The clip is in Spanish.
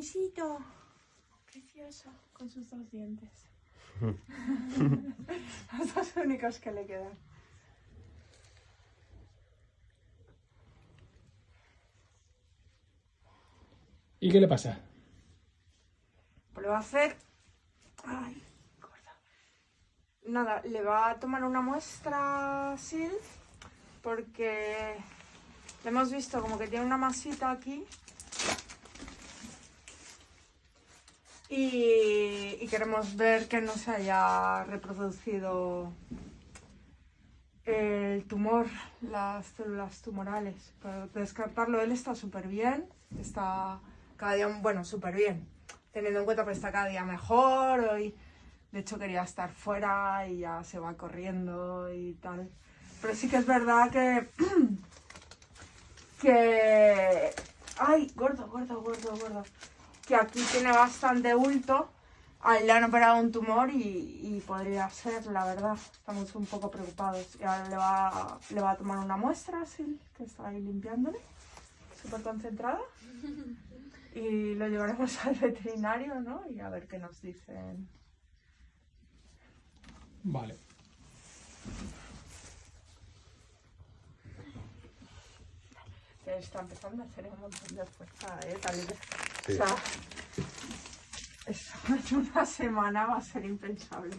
Denisito. Precioso, con sus dos dientes. Los dos únicos que le quedan. ¿Y qué le pasa? Pues le va a hacer... Ay, gorda. Nada, le va a tomar una muestra Sil porque le hemos visto como que tiene una masita aquí y, queremos ver que no se haya reproducido el tumor, las células tumorales. Para descartarlo, él está súper bien, está cada día, bueno, súper bien, teniendo en cuenta que está cada día mejor. Hoy, de hecho, quería estar fuera y ya se va corriendo y tal. Pero sí que es verdad que. que. Ay, gordo, gordo, gordo, gordo. Que aquí tiene bastante bulto. A él le han operado un tumor y, y podría ser, la verdad. Estamos un poco preocupados. Y ahora le va, le va a tomar una muestra, así, que está ahí limpiándole. Súper concentrada. Y lo llevaremos al veterinario, ¿no? Y a ver qué nos dicen. Vale. Está empezando a hacer un montón de fuerza, ¿eh? Tal vez. Sí. O sea, eso una semana va a ser impensable.